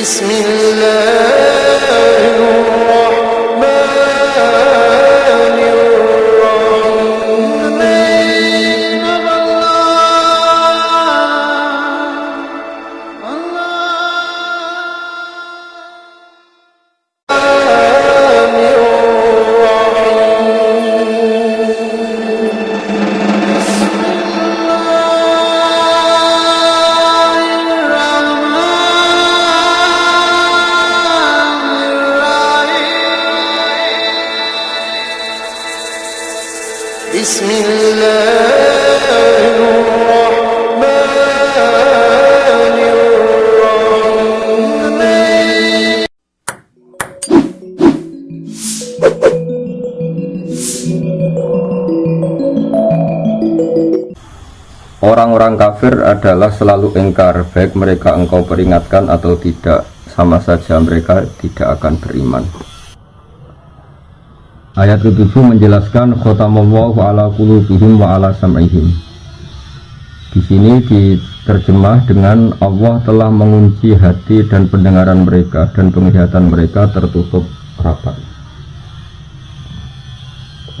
بسم الله Orang-orang kafir adalah selalu engkar, baik mereka engkau peringatkan atau tidak, sama saja mereka tidak akan beriman. Ayat ke-7 menjelaskan khotamallahu ala wa ala sam'ihim. Di sini diterjemah dengan Allah telah mengunci hati dan pendengaran mereka dan penglihatan mereka tertutup rapat.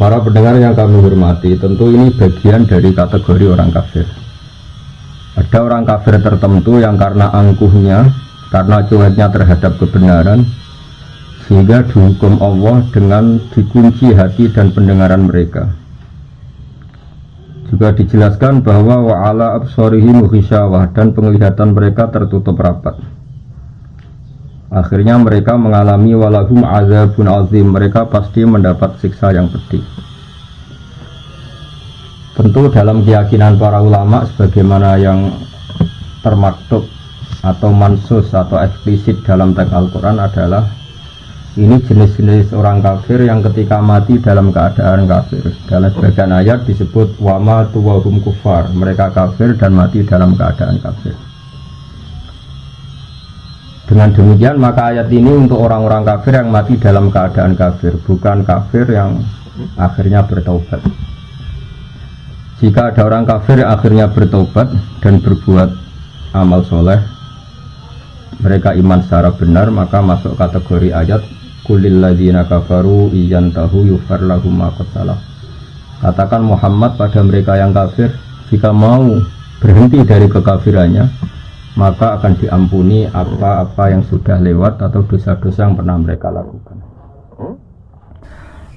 Para pendengar yang kami hormati, tentu ini bagian dari kategori orang kafir. Ada orang kafir tertentu yang karena angkuhnya, karena cueknya terhadap kebenaran, sehingga dihukum Allah dengan dikunci hati dan pendengaran mereka. Juga dijelaskan bahwa wa'ala absorihim dan penglihatan mereka tertutup rapat. Akhirnya mereka mengalami walahum azabun azim. Mereka pasti mendapat siksa yang pedih. Tentu dalam keyakinan para ulama sebagaimana yang termaktub atau mansus atau eksplisit dalam teks Al-Quran adalah ini jenis-jenis orang kafir yang ketika mati dalam keadaan kafir. Dalam sebagian ayat disebut wama tuwahum kufar. Mereka kafir dan mati dalam keadaan kafir. Dengan demikian maka ayat ini untuk orang-orang kafir yang mati dalam keadaan kafir, bukan kafir yang akhirnya bertaubat. Jika ada orang kafir yang akhirnya bertobat dan berbuat amal soleh, mereka iman secara benar, maka masuk kategori ayat Kulil ladzina kafaru iyantahu yufar lahum. Katakan Muhammad pada mereka yang kafir, jika mau berhenti dari kekafirannya, maka akan diampuni apa-apa yang sudah lewat atau dosa-dosa yang pernah mereka lakukan.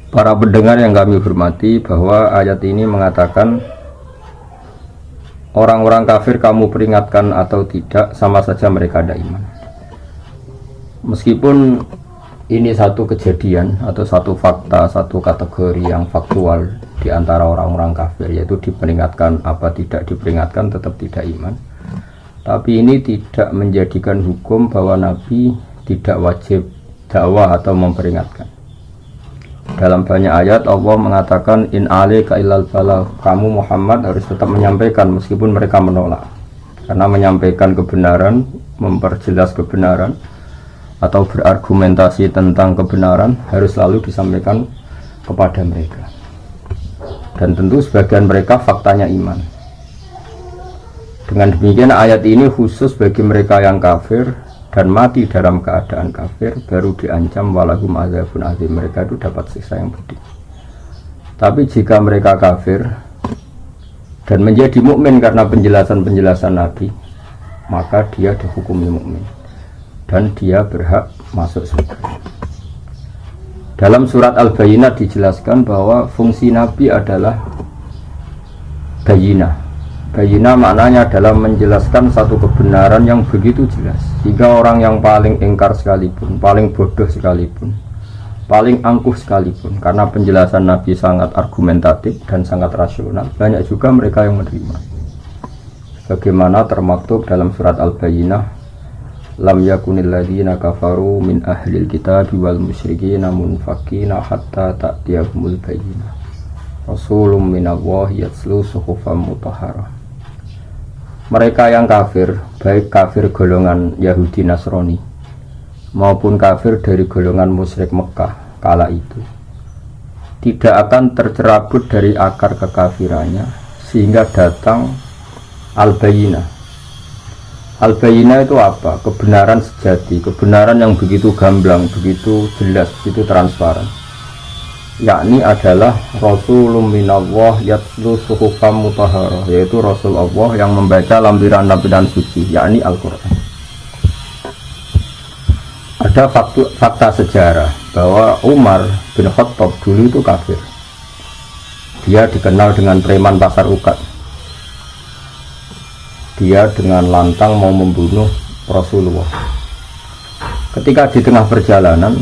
Para pendengar yang kami hormati bahwa ayat ini mengatakan orang-orang kafir kamu peringatkan atau tidak sama saja mereka ada iman. Meskipun ini satu kejadian atau satu fakta, satu kategori yang faktual di antara orang-orang kafir yaitu diperingatkan apa tidak diperingatkan tetap tidak iman. Tapi ini tidak menjadikan hukum bahwa Nabi tidak wajib dakwah atau memperingatkan. Dalam banyak ayat Allah mengatakan in alaika illal bala kamu Muhammad harus tetap menyampaikan meskipun mereka menolak. Karena menyampaikan kebenaran, memperjelas kebenaran atau berargumentasi tentang kebenaran harus selalu disampaikan kepada mereka. Dan tentu sebagian mereka faktanya iman. Dengan demikian ayat ini khusus bagi mereka yang kafir dan mati dalam keadaan kafir baru diancam walahum azabun azim mereka itu dapat siksa yang pedih. Tapi jika mereka kafir dan menjadi mukmin karena penjelasan-penjelasan Nabi, maka dia dihukumi mukmin dan dia berhak masuk surga. Dalam surat Al-Bayyinah dijelaskan bahwa fungsi Nabi adalah bayinah. Bayinah maknanya adalah menjelaskan satu kebenaran yang begitu jelas. Sehingga orang yang paling engkar sekalipun, paling bodoh sekalipun paling angkuh sekalipun karena penjelasan Nabi sangat argumentatif dan sangat rasional banyak juga mereka yang menerima. Bagaimana termaktub dalam surat Al-Bayyinah lam yakunil ladzina kafaru min ahlil kitab wal musyrikin munfakina hatta ta'tiyahumul bayyinah. Rasulun minallahi yatslu suhufan mutahharah mereka yang kafir baik kafir golongan Yahudi Nasrani maupun kafir dari golongan musyrik Mekah kala itu tidak akan tercerabut dari akar kekafirannya sehingga datang al-bayinah al-bayinah itu apa? kebenaran sejati kebenaran yang begitu gamblang begitu jelas, begitu transparan yakni adalah Rasulullah minallah yatlu suhufam yaitu Rasul Allah yang membaca lampiran-lampiran suci yakni Al-Quran. Ada fakta, fakta sejarah bahwa Umar bin Khattab dulu itu kafir. Dia dikenal dengan preman pasar ukat. Dia dengan lantang mau membunuh Rasulullah. Ketika di tengah perjalanan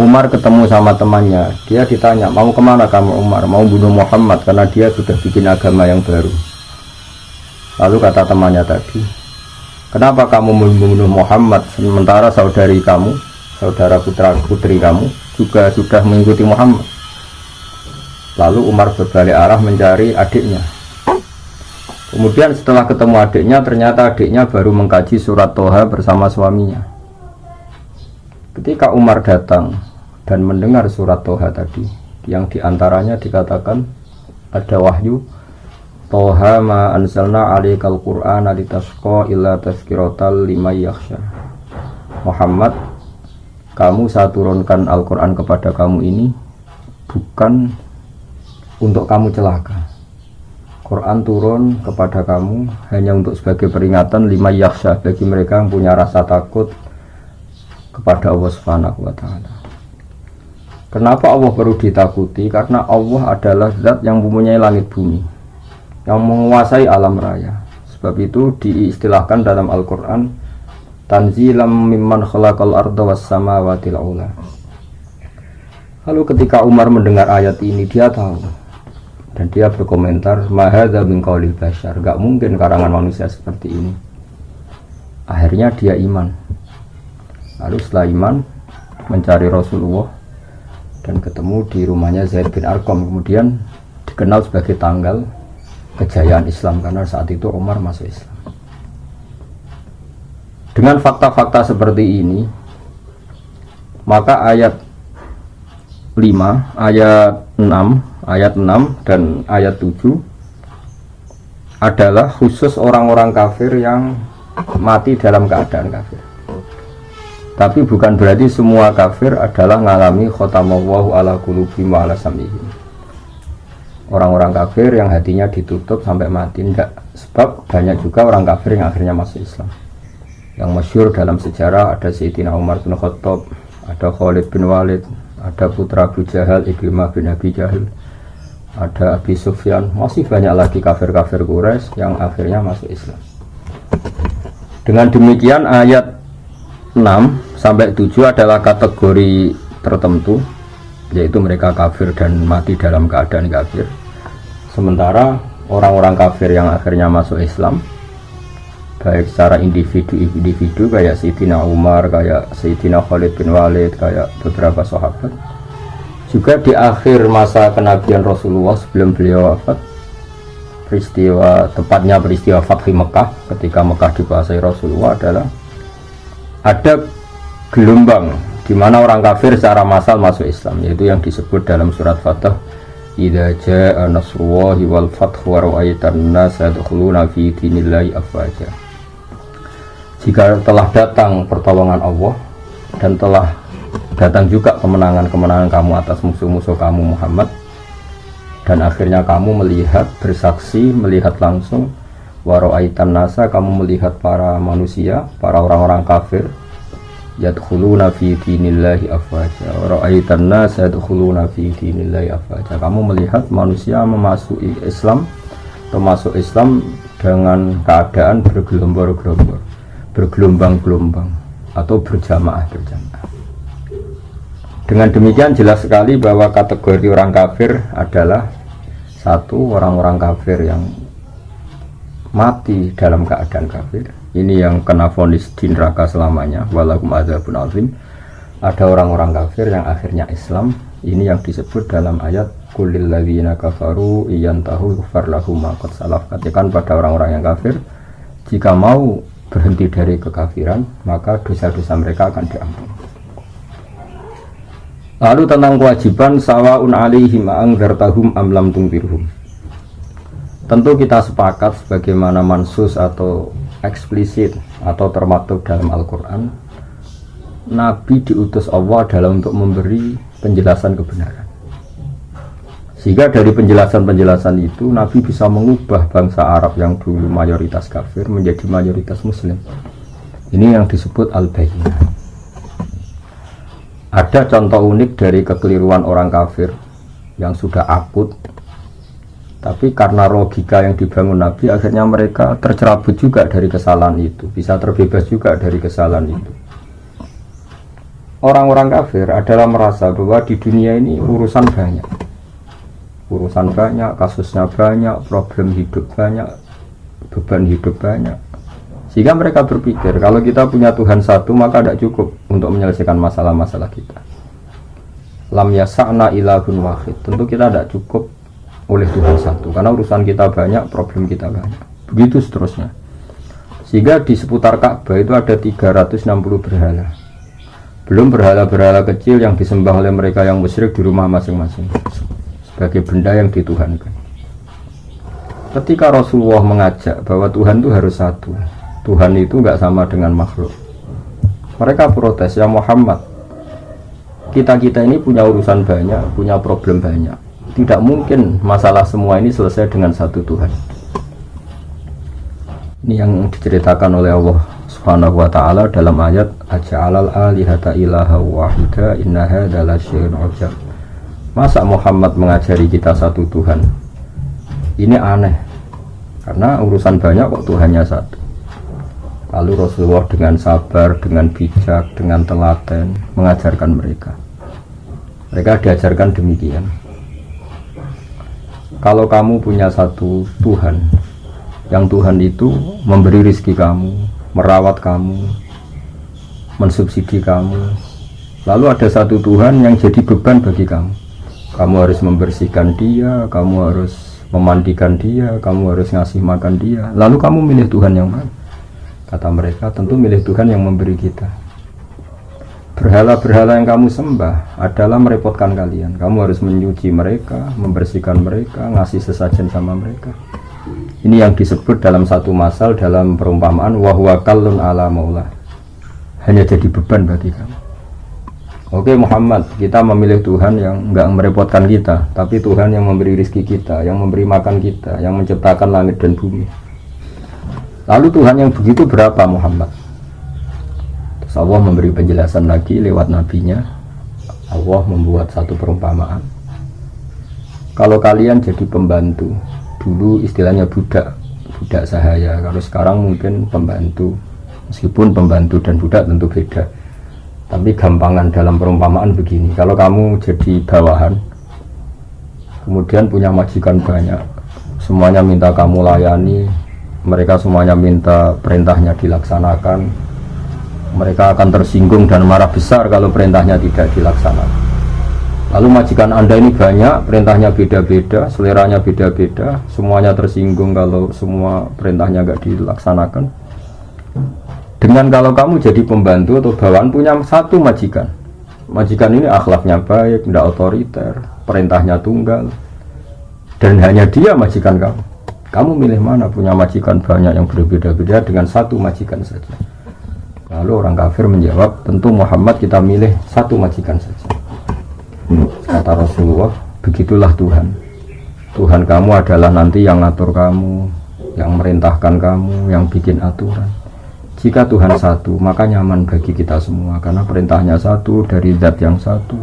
Umar ketemu sama temannya. Dia ditanya mau ke mana kamu Umar? Mau bunuh Muhammad karena dia sudah bikin agama yang baru. Lalu kata temannya tadi kenapa kamu membunuh Muhammad sementara saudari kamu saudara putra putri kamu juga sudah mengikuti Muhammad? Lalu Umar berbalik arah mencari adiknya. Kemudian setelah ketemu adiknya ternyata adiknya baru mengkaji surat Toha bersama suaminya. Ketika Umar datang dan mendengar surat Toha tadi. Yang di antaranya dikatakan ada wahyu Toha ma anzalna alaikal Qur'an litasqa illa tazkiratal lima yakhsha. Muhammad kamu saya turunkan Al-Quran kepada kamu ini bukan untuk kamu celaka. Quran turun kepada kamu hanya untuk sebagai peringatan lima yaksha bagi mereka yang punya rasa takut kepada Allah Subhanahu wa taala. Kenapa Allah perlu ditakuti? Karena Allah adalah zat yang mempunyai langit bumi, yang menguasai alam raya. Sebab itu diistilahkan dalam Al-Quran, Tanzilam mimman khalaqal arda was samawati ula. Lalu ketika Umar mendengar ayat ini, dia tahu. Dan dia berkomentar, Mahadha min qawlil bashar. Gak mungkin karangan manusia seperti ini. Akhirnya dia iman. Lalu setelah iman, mencari Rasulullah, dan ketemu di rumahnya Zaid bin Arkom kemudian dikenal sebagai tanggal kejayaan Islam karena saat itu Umar masuk Islam. Dengan fakta-fakta seperti ini maka ayat 5 ayat 6 ayat 6 dan ayat 7 adalah khusus orang-orang kafir yang mati dalam keadaan kafir tapi bukan berarti semua kafir adalah mengalami khotamallahu ala kulubi wa ala samihim. Orang-orang kafir yang hatinya ditutup sampai mati enggak. Sebab banyak juga orang kafir yang akhirnya masuk Islam. Yang masyur dalam sejarah ada Sayyidina Umar bin Khattab, ada Khalid bin Walid, ada putra Abu Jahal, Ikrimah bin Abi Jahil, ada Abi Sufyan, masih banyak lagi kafir-kafir Quraisy yang akhirnya masuk Islam. Dengan demikian ayat 6 sampai 7 adalah kategori tertentu yaitu mereka kafir dan mati dalam keadaan kafir. Sementara orang-orang kafir yang akhirnya masuk Islam baik secara individu-individu kayak Sayyidina Umar, kayak Sayyidina Khalid bin Walid, kayak beberapa sahabat juga di akhir masa kenabian Rasulullah sebelum beliau wafat peristiwa tepatnya peristiwa Fathi Mekah ketika Mekah dikuasai Rasulullah adalah ada gelombang di mana orang kafir secara massal masuk Islam yaitu yang disebut dalam surat Fatah Idza jaa nasrullahi wal fathu wa ra'aitan nas yadkhuluna fi dinillahi afwaja. Jika telah datang pertolongan Allah dan telah datang juga kemenangan-kemenangan kamu atas musuh-musuh kamu Muhammad dan akhirnya kamu melihat bersaksi melihat langsung waro'aitan nasa kamu melihat para manusia para orang-orang kafir yadkhuluna fi dinillahi afwaja. Waro'aitan nasa yadkhuluna fi dinillahi afwaja. Kamu melihat manusia memasuki Islam termasuk Islam dengan keadaan bergelombang-gelombang bergelombang-gelombang atau berjamaah-berjamaah Dengan demikian jelas sekali bahwa kategori orang kafir adalah satu orang-orang kafir yang mati dalam keadaan kafir. Ini yang kena vonis di neraka selamanya. Walakum adzabun azim. Ada orang-orang kafir yang akhirnya Islam. Ini yang disebut dalam ayat kulil ladzina kafaru iyantahu yughfar lahum ma qad salaf. Katakan pada orang-orang yang kafir, jika mau berhenti dari kekafiran, maka dosa-dosa mereka akan diampuni. Lalu tentang kewajiban sawaun alaihim angzartahum am lam tungfirhum. Tentu kita sepakat sebagaimana mansus atau eksplisit atau termaktub dalam Al-Qur'an Nabi diutus Allah adalah untuk memberi penjelasan kebenaran. Sehingga dari penjelasan-penjelasan itu Nabi bisa mengubah bangsa Arab yang dulu mayoritas kafir menjadi mayoritas muslim. Ini yang disebut al-bayyinah. Ada contoh unik dari kekeliruan orang kafir yang sudah akut tapi karena logika yang dibangun Nabi akhirnya mereka tercerabut juga dari kesalahan itu bisa terbebas juga dari kesalahan itu orang-orang kafir adalah merasa bahwa di dunia ini urusan banyak urusan banyak, kasusnya banyak, problem hidup banyak beban hidup banyak sehingga mereka berpikir kalau kita punya Tuhan satu maka tidak cukup untuk menyelesaikan masalah-masalah kita. Lam yasa'na ilahun wahid. Tentu kita tidak cukup oleh Tuhan satu karena urusan kita banyak, problem kita banyak. Begitu seterusnya. Sehingga di seputar Ka'bah itu ada 360 berhala. Belum berhala-berhala kecil yang disembah oleh mereka yang musyrik di rumah masing-masing sebagai benda yang dituhankan. Ketika Rasulullah mengajak bahwa Tuhan itu harus satu, Tuhan itu nggak sama dengan makhluk. Mereka protes, ya Muhammad, kita-kita ini punya urusan banyak, punya problem banyak. Tidak mungkin masalah semua ini selesai dengan satu Tuhan. Ini yang diceritakan oleh Allah Subhanahu wa taala dalam ayat Aja'alal alihata ilaha wahida inna hadzal syai'un ujab. Masa Muhammad mengajari kita satu Tuhan? Ini aneh. Karena urusan banyak kok Tuhannya satu. Lalu Rasulullah dengan sabar, dengan bijak, dengan telaten mengajarkan mereka. Mereka diajarkan demikian. Kalau kamu punya satu Tuhan, yang Tuhan itu memberi rizki kamu, merawat kamu, mensubsidi kamu. Lalu ada satu Tuhan yang jadi beban bagi kamu. Kamu harus membersihkan dia, kamu harus memandikan dia, kamu harus ngasih makan dia. Lalu kamu milih Tuhan yang mana? Kata mereka, tentu milih Tuhan yang memberi kita. Berhala-berhala yang kamu sembah adalah merepotkan kalian. Kamu harus menyuci mereka, membersihkan mereka, ngasih sesajen sama mereka. Ini yang disebut dalam satu masal dalam perumpamaan wahwa kalun ala maulah. Hanya jadi beban bagi kamu. Oke Muhammad, kita memilih Tuhan yang nggak merepotkan kita, tapi Tuhan yang memberi rizki kita, yang memberi makan kita, yang menciptakan langit dan bumi. Lalu Tuhan yang begitu berapa Muhammad? Terus Allah memberi penjelasan lagi lewat nabinya. Allah membuat satu perumpamaan. Kalau kalian jadi pembantu, dulu istilahnya budak, budak sahaya. Kalau sekarang mungkin pembantu, meskipun pembantu dan budak tentu beda. Tapi gampangan dalam perumpamaan begini, kalau kamu jadi bawahan, kemudian punya majikan banyak, semuanya minta kamu layani, mereka semuanya minta perintahnya dilaksanakan mereka akan tersinggung dan marah besar kalau perintahnya tidak dilaksanakan. Lalu majikan anda ini banyak perintahnya beda-beda seleranya beda-beda semuanya tersinggung kalau semua perintahnya nggak dilaksanakan. Dengan kalau kamu jadi pembantu atau bawahan punya satu majikan. Majikan ini akhlaknya baik, tidak otoriter perintahnya tunggal. Dan hanya dia majikan kamu. Kamu milih mana punya majikan banyak yang berbeda-beda dengan satu majikan saja. Lalu orang kafir menjawab, tentu Muhammad kita milih satu majikan saja. Kata Rasulullah, begitulah Tuhan. Tuhan kamu adalah nanti yang ngatur kamu, yang merintahkan kamu, yang bikin aturan. Jika Tuhan satu, maka nyaman bagi kita semua karena perintahnya satu dari zat yang satu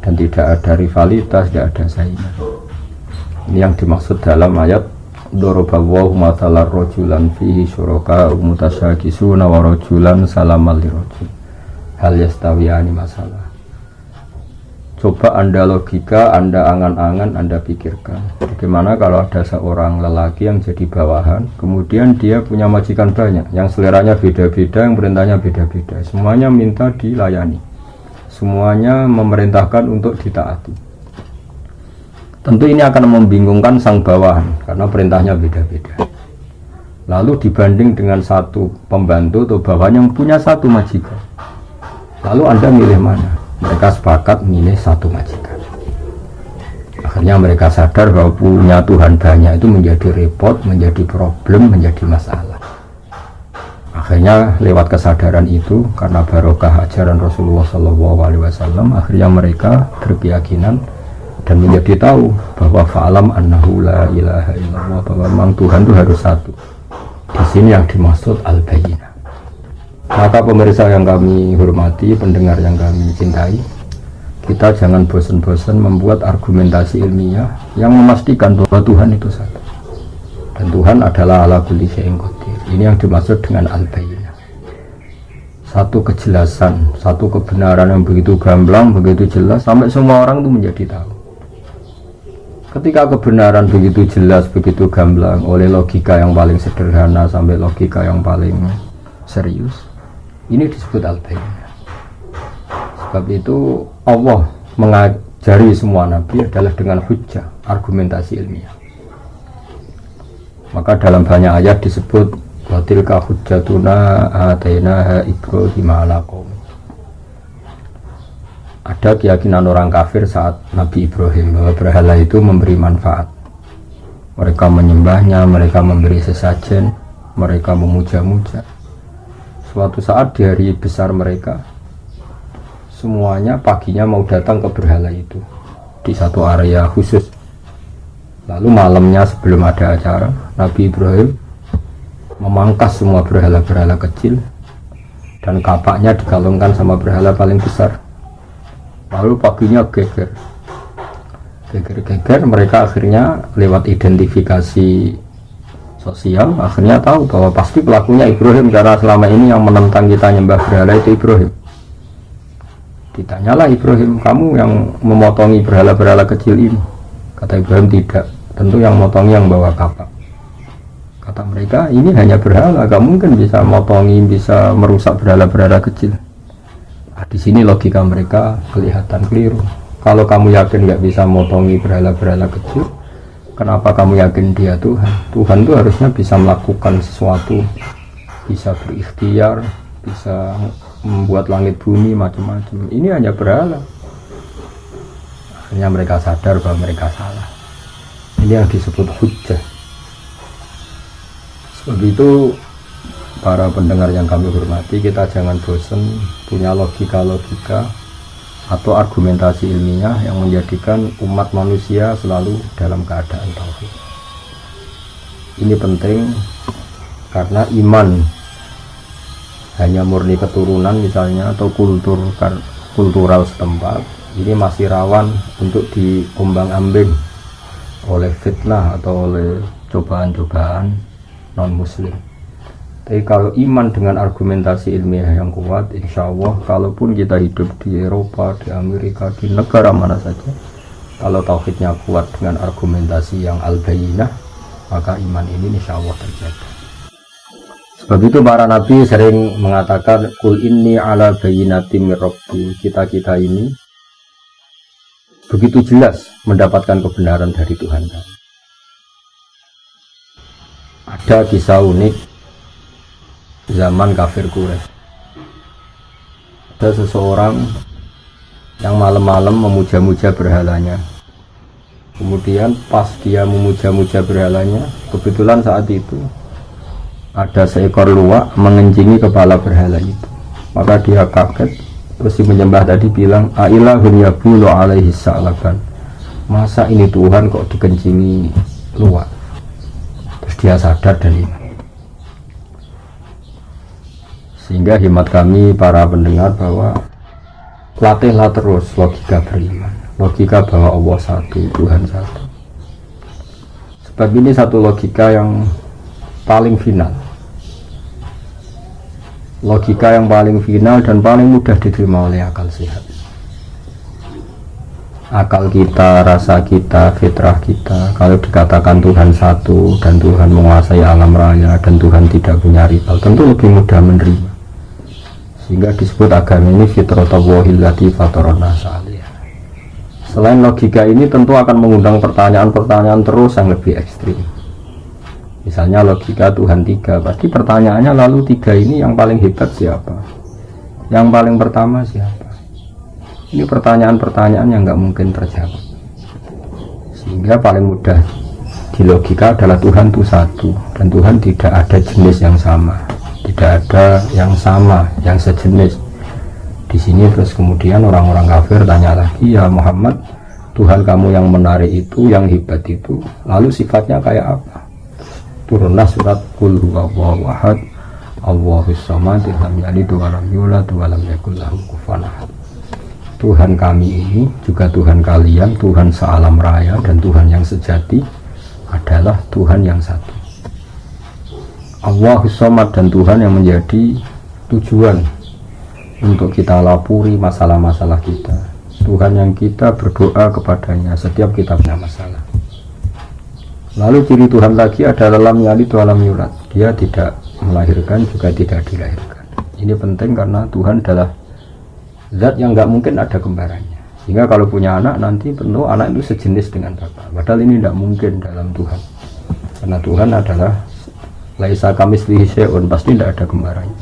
dan tidak ada rivalitas, tidak ada saingan. Ini yang dimaksud dalam ayat Matalar rojulan fihi umutasyakisuna wa rojulan salamal Hal masalah Coba Anda logika, Anda angan-angan, Anda pikirkan. Bagaimana kalau ada seorang lelaki yang jadi bawahan, kemudian dia punya majikan banyak, yang seleranya beda-beda, yang perintahnya beda-beda. Semuanya minta dilayani. Semuanya memerintahkan untuk ditaati. Tentu ini akan membingungkan sang bawahan, karena perintahnya beda-beda. Lalu dibanding dengan satu pembantu atau bawahan yang punya satu majikan. Lalu Anda milih mana? mereka sepakat milih satu majikan akhirnya mereka sadar bahwa punya Tuhan banyak itu menjadi repot menjadi problem menjadi masalah akhirnya lewat kesadaran itu karena barokah ajaran Rasulullah SAW akhirnya mereka berkeyakinan dan menjadi tahu bahwa fa'alam annahu la ilaha illallah bahwa memang Tuhan itu harus satu di sini yang dimaksud al-bayyinah maka pemirsa yang kami hormati, pendengar yang kami cintai, kita jangan bosan-bosan membuat argumentasi ilmiah yang memastikan bahwa Tuhan itu satu. Dan Tuhan adalah ala kulli syai'in qadir. Ini yang dimaksud dengan al-bayyinah. Satu kejelasan, satu kebenaran yang begitu gamblang, begitu jelas sampai semua orang itu menjadi tahu. Ketika kebenaran begitu jelas, begitu gamblang oleh logika yang paling sederhana sampai logika yang paling serius, ini disebut al-bayyinah. Sebab itu Allah mengajari semua nabi adalah dengan hujah, argumentasi ilmiah. Maka dalam banyak ayat disebut watilka hujjatuna atainaha Ibrahim ala Ada keyakinan orang kafir saat Nabi Ibrahim bahwa berhala itu memberi manfaat. Mereka menyembahnya, mereka memberi sesajen, mereka memuja-muja. Suatu saat di hari besar mereka semuanya paginya mau datang ke berhala itu di satu area khusus. Lalu malamnya sebelum ada acara Nabi Ibrahim memangkas semua berhala-berhala kecil dan kapaknya dikalungkan sama berhala paling besar lalu paginya geger. Geger-geger mereka akhirnya lewat identifikasi sosial akhirnya tahu bahwa pasti pelakunya Ibrahim. Karena selama ini yang menentang kita nyembah berhala itu Ibrahim. Ditanyalah Ibrahim kamu yang memotongi berhala-berhala kecil ini? Kata Ibrahim tidak. Tentu yang motongi yang bawa kapak kata mereka ini hanya berhala. Gak mungkin bisa motongi bisa merusak berhala-berhala kecil di sini logika mereka kelihatan keliru kalau kamu yakin nggak bisa motongi berhala-berhala kecil Kenapa kamu yakin dia Tuhan? Tuhan itu harusnya bisa melakukan sesuatu, bisa berikhtiar, bisa membuat langit bumi macam-macam. Ini hanya berhala. Hanya mereka sadar bahwa mereka salah. Ini yang disebut hujah. Sebab itu para pendengar yang kami hormati, kita jangan bosan punya logika-logika atau argumentasi ilmiah yang menjadikan umat manusia selalu dalam keadaan tauhid. Ini penting karena iman hanya murni keturunan misalnya atau kultur kultural setempat ini masih rawan untuk diombang ambing oleh fitnah atau oleh cobaan-cobaan non muslim tapi kalau iman dengan argumentasi ilmiah yang kuat, insya Allah, kalaupun kita hidup di Eropa, di Amerika, di negara mana saja, kalau tauhidnya kuat dengan argumentasi yang al-bayinah, maka iman ini insya Allah terjaga. Sebab itu para nabi sering mengatakan, Kul inni ala bayinati mirrabbi. Kita-kita ini begitu jelas mendapatkan kebenaran dari Tuhan Ada kisah unik zaman kafir Quraisy. Ada seseorang yang malam-malam memuja-muja berhalanya. Kemudian pas dia memuja-muja berhalanya, kebetulan saat itu ada seekor luwak mengencingi kepala berhala itu. Maka dia kaget, terus si menyembah tadi bilang, Ailahun yabulu alaihi sa'laban. Masa ini Tuhan kok dikencingi luwak? Terus dia sadar dan iman. Sehingga hemat kami para pendengar bahwa latihlah terus logika beriman logika bahwa Allah satu Tuhan satu. Sebab ini satu logika yang paling final. Logika yang paling final dan paling mudah diterima oleh akal sehat. Akal kita, rasa kita, fitrah kita kalau dikatakan Tuhan satu dan Tuhan menguasai alam raya dan Tuhan tidak punya rival tentu lebih mudah menerima sehingga disebut agama ini fitratallahi lati fatarona selain logika ini tentu akan mengundang pertanyaan-pertanyaan terus yang lebih ekstrim. Misalnya logika Tuhan tiga. Pasti pertanyaannya lalu tiga ini yang paling hebat siapa? Yang paling pertama siapa? Ini pertanyaan-pertanyaan yang nggak mungkin terjawab. Sehingga paling mudah di logika adalah Tuhan itu satu dan Tuhan tidak ada jenis yang sama, tidak ada yang sama, yang sejenis. Di sini terus kemudian orang-orang kafir tanya lagi ya Muhammad, Tuhan kamu yang menarik itu, yang hebat itu, lalu sifatnya kayak apa? Turunlah surat Qul huwallahu ahad, Allahus samad, lam yalid wa yulad wa yakul lahu kufuwan. Tuhan kami ini juga Tuhan kalian, Tuhan sealam raya dan Tuhan yang sejati adalah Tuhan yang satu. Allah Somad dan Tuhan yang menjadi tujuan untuk kita lapuri masalah-masalah kita. Tuhan yang kita berdoa kepadanya setiap kita punya masalah. Lalu ciri Tuhan lagi adalah lam yali alam yurat. Dia tidak melahirkan juga tidak dilahirkan. Ini penting karena Tuhan adalah zat yang nggak mungkin ada kembarannya sehingga kalau punya anak nanti penuh anak itu sejenis dengan bapak padahal ini tidak mungkin dalam Tuhan karena Tuhan adalah laisa kamis syai'un pasti tidak ada kembarannya.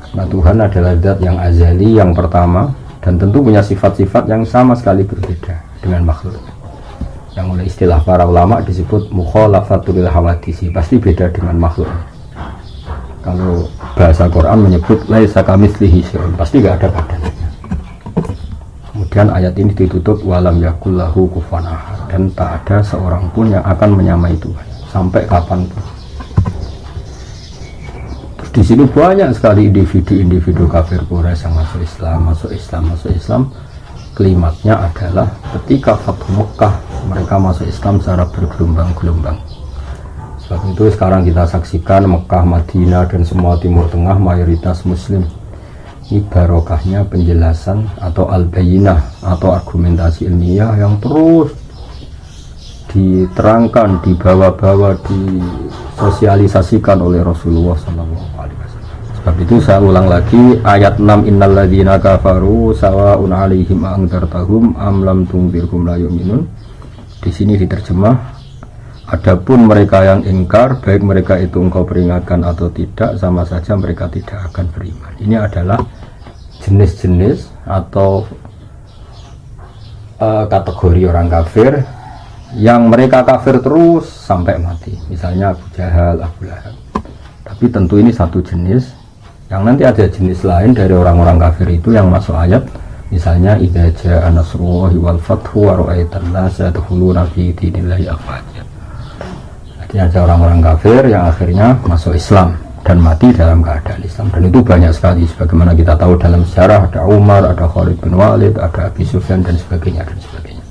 Karena Tuhan adalah zat yang azali yang pertama dan tentu punya sifat-sifat yang sama sekali berbeda dengan makhluk. Yang oleh istilah para ulama disebut mukhalafatul hawadisi pasti beda dengan makhluk. Kalau bahasa Quran menyebut laisa kamitslihi syai'un pasti gak ada badannya kemudian ayat ini ditutup walam yakullahu kufuwan dan tak ada seorang pun yang akan menyamai Tuhan sampai kapan pun di sini banyak sekali individu-individu kafir Quraisy yang masuk Islam masuk Islam masuk Islam klimaknya adalah ketika Fathu Mekah mereka masuk Islam secara bergelombang-gelombang Sebab itu sekarang kita saksikan Mekah, Madinah dan semua Timur Tengah mayoritas Muslim. Ini barokahnya penjelasan atau al-bayinah atau argumentasi ilmiah yang terus diterangkan, dibawa-bawa, disosialisasikan oleh Rasulullah SAW. Sebab itu saya ulang lagi ayat 6 innalladzina kafaru sawaun alaihim angdartahum am lam tungzirhum la yu'minun. Di sini diterjemah Adapun mereka yang ingkar, baik mereka itu engkau peringatkan atau tidak, sama saja mereka tidak akan beriman. Ini adalah jenis-jenis atau uh, kategori orang kafir yang mereka kafir terus sampai mati. Misalnya Abu Jahal, Abu Lahab. Tapi tentu ini satu jenis. Yang nanti ada jenis lain dari orang-orang kafir itu yang masuk ayat. Misalnya idza jaa wal fathu wa yang ada orang-orang kafir yang akhirnya masuk Islam dan mati dalam keadaan Islam dan itu banyak sekali sebagaimana kita tahu dalam sejarah ada Umar, ada Khalid bin Walid, ada Abi Sufyan dan sebagainya dan sebagainya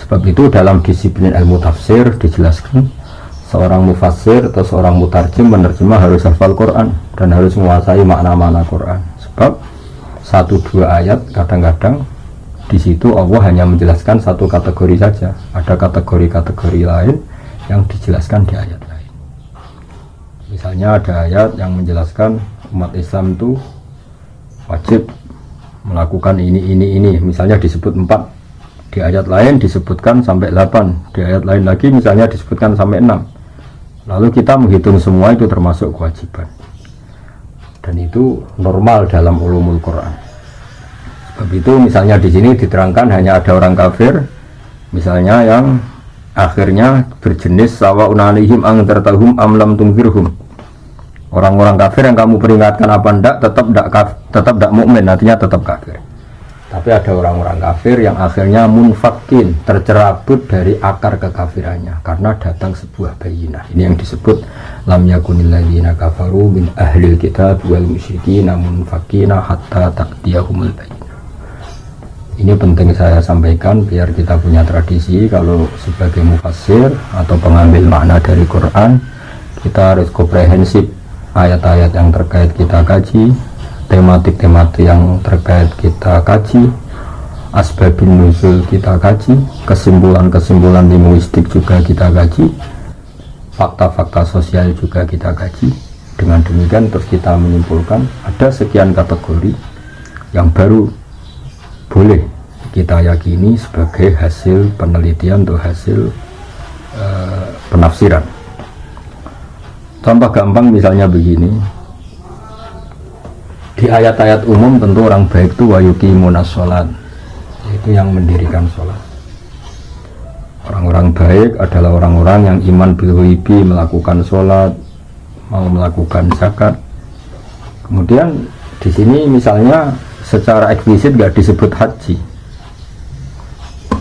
sebab itu dalam disiplin ilmu tafsir dijelaskan seorang mufassir atau seorang mutarjim menerjemah harus hafal Quran dan harus menguasai makna-makna Quran. Sebab satu dua ayat kadang-kadang di situ Allah hanya menjelaskan satu kategori saja. Ada kategori-kategori lain yang dijelaskan di ayat lain. Misalnya ada ayat yang menjelaskan umat Islam itu wajib melakukan ini ini ini. Misalnya disebut empat. Di ayat lain disebutkan sampai 8 di ayat lain lagi misalnya disebutkan sampai 6 lalu kita menghitung semua itu termasuk kewajiban. Dan itu normal dalam ulumul Quran. Sebab itu misalnya di sini diterangkan hanya ada orang kafir misalnya yang akhirnya berjenis sawa unalihim angdartahum amlam tungfirhum orang-orang kafir yang kamu peringatkan apa ndak tetap ndak tetap ndak mukmin nantinya tetap kafir tapi ada orang-orang kafir yang akhirnya munfakin tercerabut dari akar kekafirannya karena datang sebuah bayinah. Ini yang disebut lam yakunil ladzina kafaru min ahlil kitab wal musyrikin munfakina hatta taqdiyahumul bayinah. Ini penting saya sampaikan biar kita punya tradisi. Kalau sebagai mufassir atau pengambil makna dari Quran kita harus komprehensif ayat-ayat yang terkait kita kaji tematik-tematik yang terkait kita kaji asbabun nuzul kita kaji kesimpulan-kesimpulan linguistik juga kita kaji fakta-fakta sosial juga kita kaji. Dengan demikian terus kita menyimpulkan ada sekian kategori yang baru boleh kita yakini sebagai hasil penelitian atau hasil uh, penafsiran. Contoh gampang misalnya begini di ayat-ayat umum tentu orang baik itu wayuki munasolat itu yang mendirikan sholat. Orang-orang baik adalah orang-orang yang iman bilwibi melakukan sholat mau melakukan zakat. Kemudian di sini misalnya secara eksplisit gak disebut haji.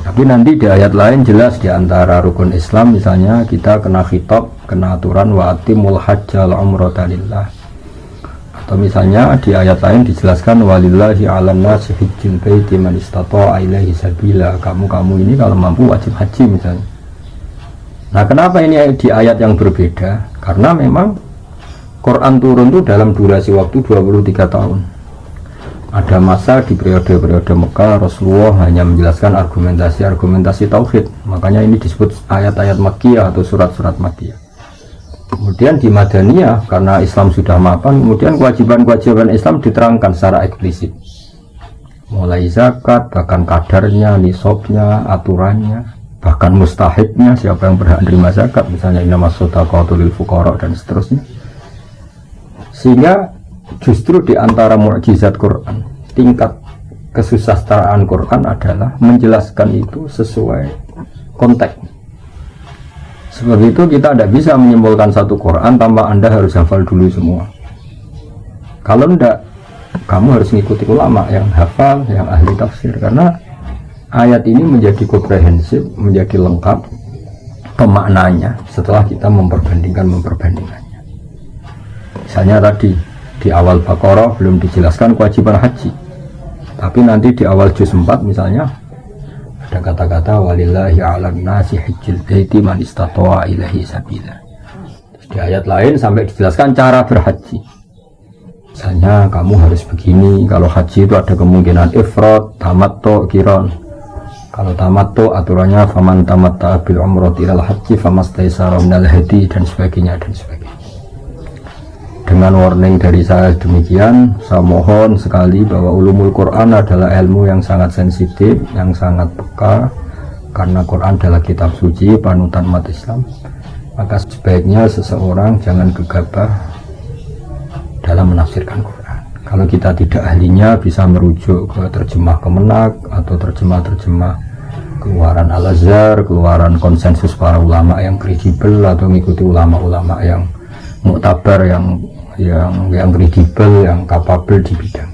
Tapi nanti di ayat lain jelas di antara rukun Islam misalnya kita kena khitab, kena aturan wa atimul hajjal umrata lillah. Atau misalnya di ayat lain dijelaskan walillahi 'alan nasi hajjil baiti man istata'a ilaihi sabila. Kamu-kamu ini kalau mampu wajib haji misalnya. Nah, kenapa ini di ayat yang berbeda? Karena memang Quran turun itu dalam durasi waktu 23 tahun ada masa di periode-periode Mekah Rasulullah hanya menjelaskan argumentasi-argumentasi tauhid makanya ini disebut ayat-ayat Makkiyah atau surat-surat Makkiyah kemudian di Madaniyah karena Islam sudah mapan kemudian kewajiban-kewajiban Islam diterangkan secara eksplisit. Mulai zakat bahkan kadarnya nisabnya aturannya bahkan mustahiknya siapa yang berhak menerima zakat misalnya nama sodaqatul fuqara dan seterusnya. Sehingga justru di antara mukjizat Quran tingkat kesusastraan Quran adalah menjelaskan itu sesuai konteks sebab itu kita tidak bisa menyimpulkan satu Quran tanpa anda harus hafal dulu semua. Kalau tidak kamu harus mengikuti ulama yang hafal yang ahli tafsir. Karena ayat ini menjadi komprehensif menjadi lengkap pemaknanya setelah kita memperbandingkan memperbandingannya misalnya tadi di awal Baqarah belum dijelaskan kewajiban haji. Tapi nanti di awal juz 4 misalnya ada kata-kata walillahi ala nasi hajjil baiti man istata'a ilahi sabila. Di ayat lain sampai dijelaskan cara berhaji. Misalnya kamu harus begini kalau haji itu ada kemungkinan ifrat tamatto kiron. Kalau tamatto aturannya faman tamatta bil umrati ilal haji famastaisara minal hadi dan sebagainya dan sebagainya dengan warning dari saya demikian saya mohon sekali bahwa ulumul Quran adalah ilmu yang sangat sensitif yang sangat peka karena Quran adalah kitab suci panutan umat Islam. Maka sebaiknya seseorang jangan gegabah dalam menafsirkan Quran. Kalau kita tidak ahlinya bisa merujuk ke terjemah kemenak atau terjemah-terjemah keluaran Al-Azhar, keluaran konsensus para ulama yang kredibel atau mengikuti ulama-ulama yang muktabar yang yang yang kredibel, yang kapabel di bidangnya.